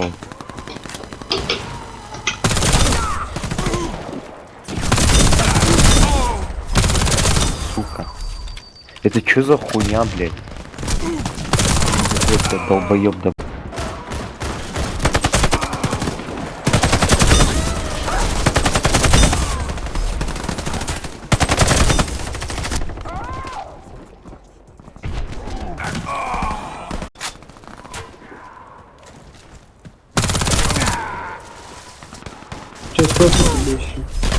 был. Сука. Это что за хуйня, блядь? Это долбоёб, да Tanto lixo.